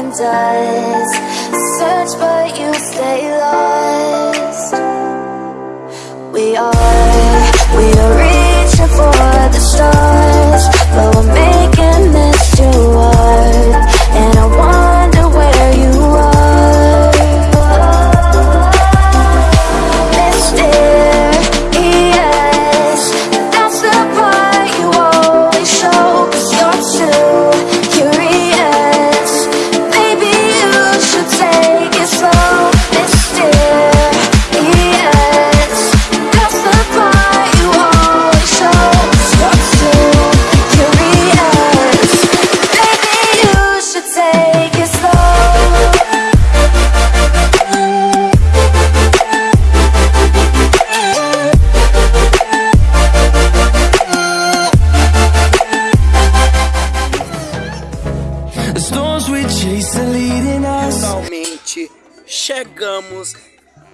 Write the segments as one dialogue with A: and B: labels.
A: often does. Search, but you stay lost. We are, we are reaching for the stars,
B: chegamos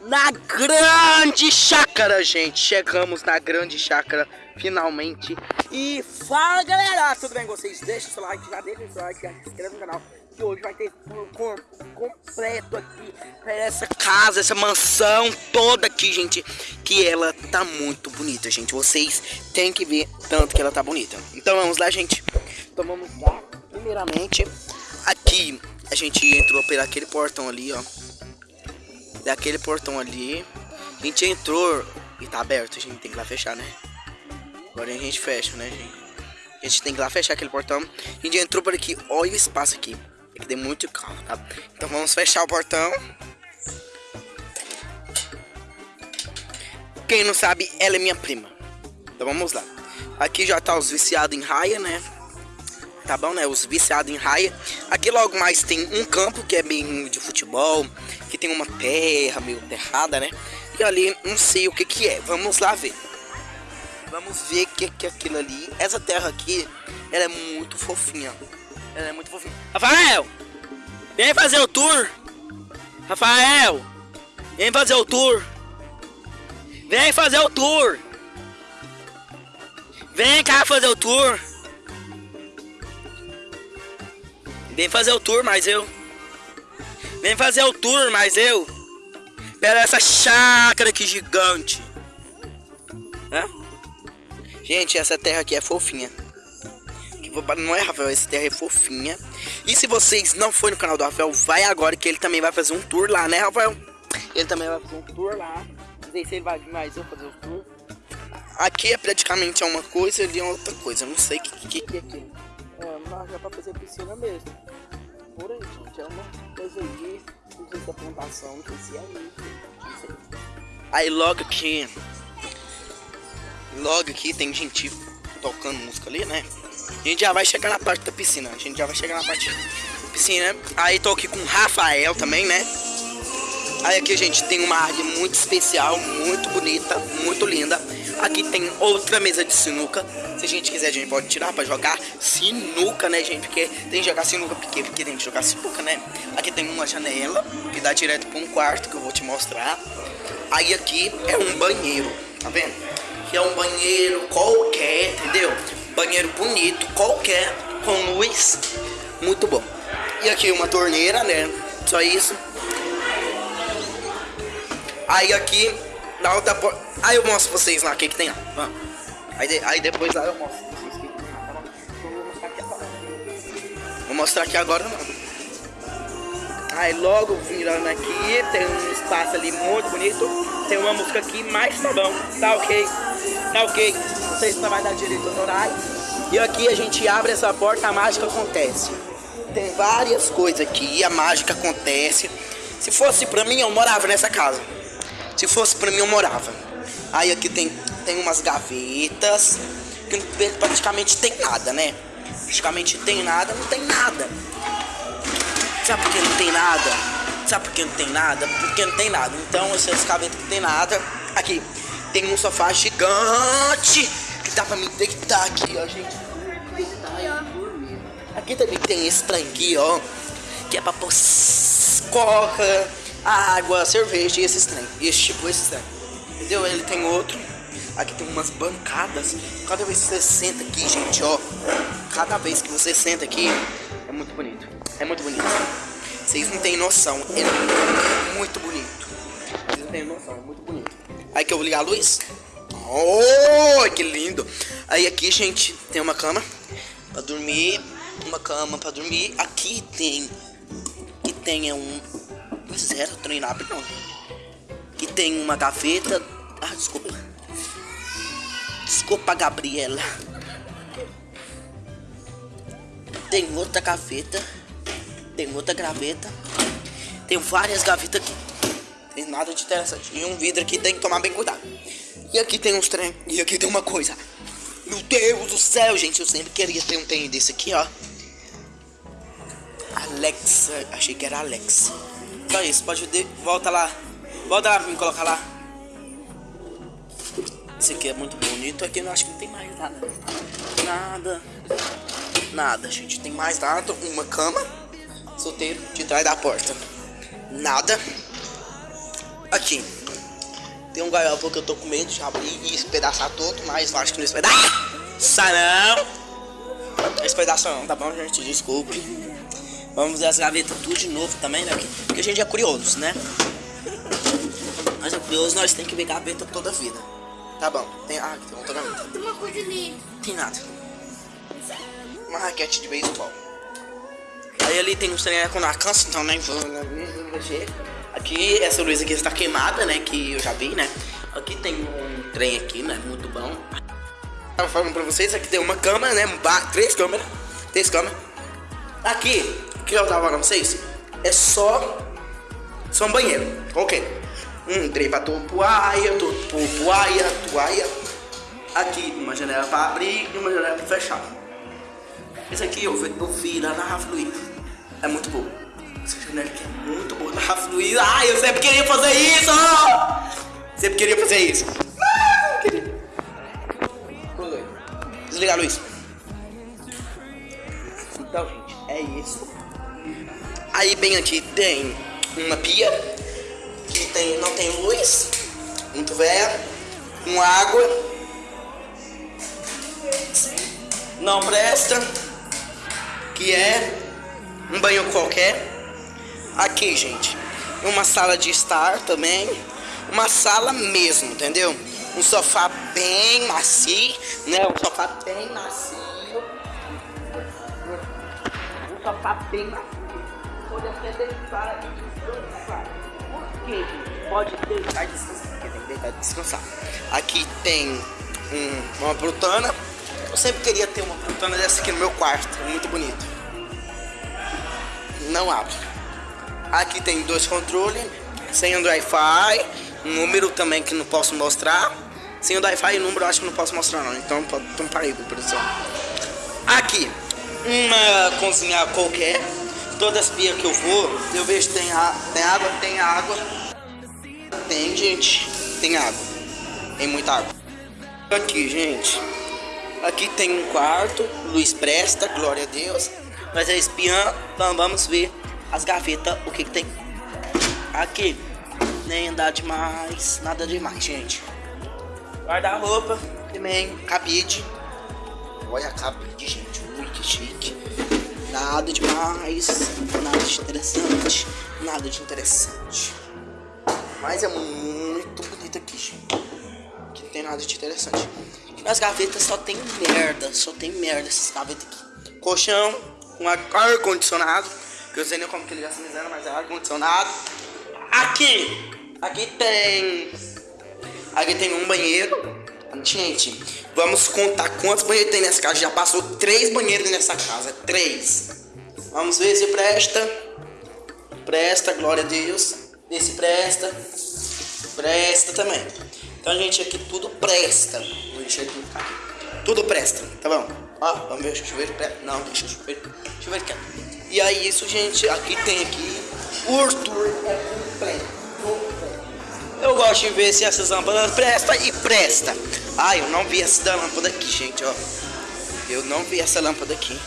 B: na grande chácara, gente. Chegamos na grande chácara, finalmente. E fala galera, tudo bem com vocês? Deixa o seu like, já deixa o seu like, já se inscreva no canal. Que hoje vai ter corpo completo aqui essa casa, essa mansão toda aqui, gente. Que ela tá muito bonita, gente. Vocês têm que ver tanto que ela tá bonita. Então vamos lá, gente. Então vamos lá. Primeiramente, aqui a gente entrou por aquele portão ali, ó. Daquele portão ali. A gente entrou e tá aberto, a gente tem que ir lá fechar, né? Agora a gente fecha, né, gente? A gente tem que ir lá fechar aquele portão. A gente entrou por aqui, olha o espaço aqui. Tem muito carro, tá? Então vamos fechar o portão. Quem não sabe, ela é minha prima. Então vamos lá. Aqui já tá os viciados em raia, né? Tá bom, né? Os viciados em raia. Aqui logo mais tem um campo que é bem de futebol. Que tem uma terra meio terrada, né? E ali não sei o que que é. Vamos lá ver. Vamos ver o que que é aquilo ali. Essa terra aqui, ela é muito fofinha. Ela é muito fofinha. Rafael! Vem fazer o tour! Rafael! Vem fazer o tour! Vem fazer o tour! Vem cá fazer o tour! Vem fazer o tour, mas eu. Vem fazer o tour, mas eu. Pera essa chácara aqui gigante. Hã? Gente, essa terra aqui é fofinha. Não é, Rafael? Essa terra é fofinha. E se vocês não forem no canal do Rafael, vai agora que ele também vai fazer um tour lá, né, Rafael? Ele também vai fazer um tour lá. Não sei se ele vai vir mais eu fazer o tour. Aqui é praticamente uma coisa, ali é outra coisa. Eu não sei o que, que, que é aquilo. É, mas é pra fazer piscina mesmo. Gente. É uma coisa. Não sei se é é. Aí logo aqui. Logo aqui tem gente tocando música ali, né? A gente já vai chegar na parte da piscina. A gente já vai chegar na parte da piscina. Aí tô aqui com o Rafael também, né? Aí aqui, gente, tem uma árvore muito especial, muito bonita, muito linda. Aqui tem outra mesa de sinuca. Se a gente quiser, a gente pode tirar pra jogar sinuca, né, gente? Porque tem que jogar sinuca porque, porque tem que jogar sinuca, né? Aqui tem uma janela que dá direto pra um quarto que eu vou te mostrar. Aí aqui é um banheiro, tá vendo? Que é um banheiro qualquer, entendeu? Banheiro bonito, qualquer, com luz, muito bom. E aqui uma torneira, né? Só isso. Aí aqui, na outra porta. Aí eu mostro pra vocês lá o que, que tem lá. Aí, de- aí depois lá eu mostro pra vocês o que, tem lá, tá vou mostrar aqui agora. Não. Aí logo virando aqui, tem um espaço ali muito bonito. Tem uma música aqui, mas tá bom, tá ok. Tá ok. Não sei se vai dar direito horário. E aqui a gente abre essa porta, a mágica acontece. Tem várias coisas aqui, a mágica acontece. Se fosse pra mim, eu morava nessa casa. Se fosse pra mim, eu morava. Aí aqui tem, tem umas gavetas, que praticamente tem nada, né? Praticamente tem nada, não tem nada. Sabe por que não tem nada? Sabe por que não tem nada? Porque não tem nada. Então, essas gavetas não tem nada. Aqui, tem um sofá gigante que dá pra me deitar aqui, ó, gente. Aqui também tem esse trem ó, que é pra pôr s- coca, água, cerveja e esses trem. Esse tipo, esse trem. Entendeu? Ele tem outro. Aqui tem umas bancadas. Cada vez que você senta aqui, gente, ó. Cada vez que você senta aqui, é muito bonito. É muito bonito. Vocês não têm noção. É muito bonito. Vocês não têm noção, é muito bonito. Aí que eu vou ligar a luz. Oh, que lindo. Aí aqui, gente, tem uma cama pra dormir. Uma cama pra dormir. Aqui tem. Que tem é um. Pois o trem não abre não. Que tem uma gaveta. Ah, desculpa. Desculpa, Gabriela. Tem outra gaveta. Tem outra gaveta. Tem várias gavetas aqui. Tem nada de interessante. E um vidro aqui tem que tomar bem cuidado. E aqui tem uns trem. E aqui tem uma coisa. Meu Deus do céu, gente. Eu sempre queria ter um trem desse aqui, ó. Alexa. Achei que era Alexa. Só isso. Pode. De... Volta lá. Volta lá pra me colocar lá. Esse aqui é muito bonito. Aqui eu acho que não tem mais nada. Nada. Nada, gente. Tem mais nada. Uma cama. Solteiro de trás da porta. Nada. Aqui. Tem um gaiola que eu tô com medo de abrir e espedaçar todo, mas eu acho que não espedaça. não! Não espedaça não, tá bom, gente? Desculpe. Vamos ver as gavetas tudo de novo também, né? Porque a gente é curioso, né? Mas é curioso, nós tem que ver gaveta toda a vida. Tá bom. Tem, ah, tem outra gaveta.
C: Tem uma coisa ali.
B: Tem nada. Uma raquete de beisebol. Aí ali tem um treinaco na cansa, então nem vou mexer. Aqui, essa luz aqui está queimada, né? Que eu já vi, né? Aqui tem um trem aqui, né? Muito bom. Tava falando pra vocês, aqui tem uma câmera, né? Três câmeras. Três câmeras. Aqui, que eu tava falando pra vocês? É só. Só um banheiro. Ok. Um trem pra toalha, to- to- toalha. Aqui, uma janela pra abrir e uma janela pra fechar. Esse aqui eu, eu vi lá na Rafa Luiz. É muito bom. Essa janela aqui é muito boa na Rafa Luiz. Ai, eu sempre queria fazer isso! Sempre queria fazer isso. Ah, eu queria. Desliga a. Então, gente, é isso. Aí bem aqui tem uma pia que tem, não tem luz, muito velha, com água. Não presta, que é um banho qualquer. Aqui, gente, uma sala de estar também, uma sala mesmo, entendeu? Um sofá bem macio, né? Um sofá bem macio. Um sofá bem macio. Deitar e descansar. Por? Pode deitar e descansar. Porque tem que deitar e descansar. Aqui tem um- uma brutana. Eu sempre queria ter uma brutana dessa aqui no meu quarto. Muito bonito. Não abre. Aqui tem dois controles. Sem o Wi-Fi. Número também que não posso mostrar. Sem o Wi-Fi e número acho que não posso mostrar não. Então, então parei, produção. Aqui, uma cozinha qualquer. Todas as pias que eu vou, eu vejo tem, a- tem água, tem água. Tem, gente, tem água. Tem muita água. Aqui, gente. Aqui tem um quarto, luz presta, glória a Deus. Nós é espiã, então vamos ver as gavetas, o que, que tem. Aqui, nem andar demais, nada demais, gente. Guarda-roupa, também, cabide. Olha a cabide, gente, ui, que chique. Nada demais, nada de interessante, nada de interessante. Mas é muito bonito aqui, gente. Aqui não tem nada de interessante. Nas gavetas só tem merda, só tem merda essas gavetas aqui. Colchão, ar- ar-condicionado, que eu sei nem como que ele se miséria, mas é ar-condicionado. Aqui, aqui tem, aqui tem um banheiro. Gente, vamos contar quantos banheiros tem nessa casa. Já passou três banheiros nessa casa, três. Vamos ver se presta. Presta, glória a Deus. Esse presta. Presta também. Então, gente, aqui tudo presta. Vou deixar aqui. Tudo presta, tá bom? Ó, vamos ver se o chuveiro presta. Não, deixa o chuveiro. Chuveiro quieto. E aí, isso, gente, aqui tem aqui. O tour é completo. Eu gosto de ver se essas lâmpadas presta e presta. Ah, eu não vi essa da lâmpada aqui, gente, ó. Eu não vi essa lâmpada aqui.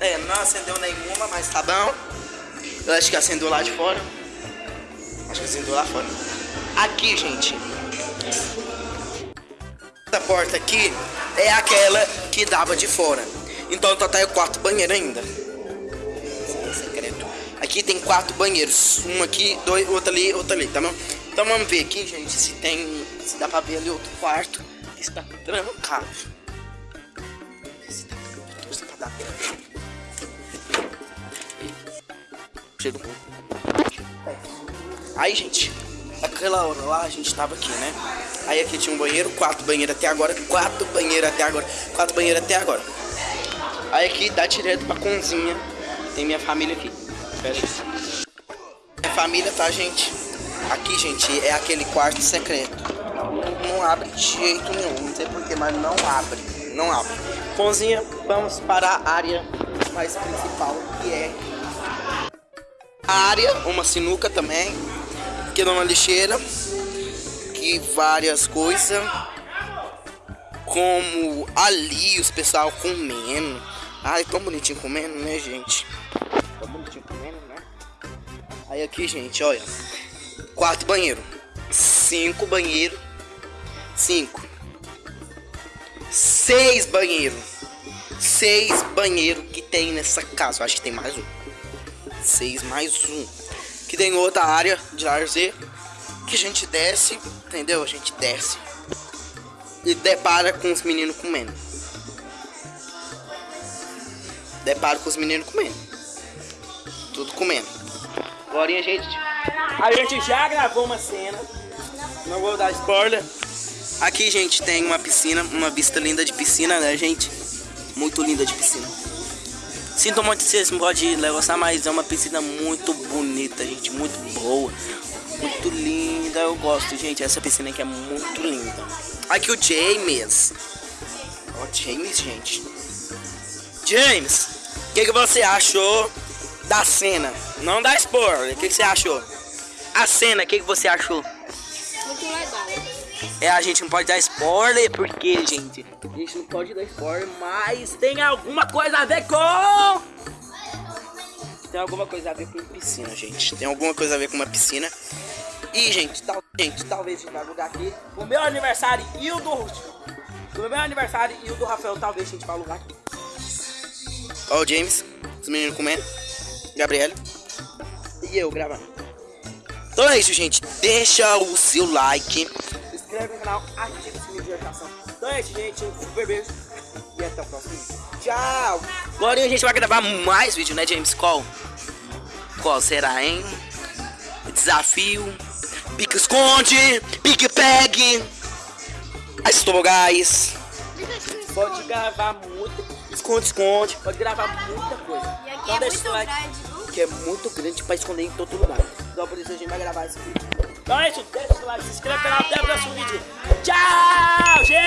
B: É, não acendeu nenhuma, mas tá bom. Eu acho que acendeu lá de fora. Acho que acendeu lá fora. Aqui, gente. Essa porta aqui é aquela que dava de fora. Então tá até o quarto banheiro ainda. Aqui tem quatro banheiros. Um aqui, dois, outro ali, outro ali, tá bom? Então vamos ver aqui, gente, se tem. Se dá pra ver ali outro quarto. Que está trancado. Pouco. Aí, gente, aquela hora lá a gente tava aqui, né? Aí aqui tinha um banheiro, quatro banheiros até agora, quatro banheiros até agora, quatro banheiros até agora. Aí aqui dá direto pra cozinha. Tem minha família aqui. Pera aí. Minha família, tá, gente? Aqui, gente, é aquele quarto secreto. Não abre de jeito nenhum. Não sei porquê, mas não abre. Não abre. Cozinha, vamos para a área mais principal, que é a área, uma sinuca também. Aqui é uma lixeira. Que várias coisas. Como ali os pessoal comendo. Ai, tão bonitinho comendo, né, gente? Tão bonitinho comendo, né? Aí aqui, gente, olha. Quatro banheiro. Cinco banheiro. Cinco. Seis banheiro. Seis banheiro que tem nessa casa. Eu acho que tem mais um. Seis mais um. Que tem outra área de lazer. Que a gente desce. Entendeu? A gente desce. E depara com os meninos comendo. Depara com os meninos comendo. Tudo comendo. Agora, gente. A gente já gravou uma cena. Não vou dar spoiler. Aqui, gente, tem uma piscina. Uma vista linda de piscina, né, gente? Muito linda de piscina. Sinto muito se vocês podem gostar, mas é uma piscina muito bonita, gente. Muito boa. Muito linda. Eu gosto, gente. Essa piscina aqui é muito linda. Aqui o James. Ó, James, gente. James, o que, que você achou da cena? Não dá spoiler. O que, que você achou? A cena, o que, que você achou?
C: Muito legal.
B: É, a gente não pode dar spoiler, porque, gente, a gente não pode dar spoiler, mas tem alguma coisa a ver com. Tem alguma coisa a ver com piscina, gente. Tem alguma coisa a ver com uma piscina. E, gente, tal, gente talvez a gente vai alugar aqui. O meu aniversário e o do. O meu aniversário e o do Rafael, talvez a gente vai alugar aqui. Ó, o James, os meninos comendo. Gabriela. E eu gravando. Então é isso, gente. Deixa o seu like. Se inscreve no canal, ativa o sininho de notificação. Então é isso, gente. Um super beijo. E até o próximo vídeo. Tchau. Agora a gente vai gravar mais vídeo, né, James? Qual? Qual será, hein? Desafio. Pique esconde. Pique pegue. Estou, guys. Pode gravar muito. Esconde, esconde. Pode gravar muita coisa.
C: E aqui
B: Então
C: é
B: deixa
C: muito
B: o like
C: grande?
B: que é muito grande pra esconder em todo lugar. Então por isso a gente vai gravar esse vídeo. Então é isso, deixa o like, se inscreve no canal, até o próximo vídeo. Tchau, gente!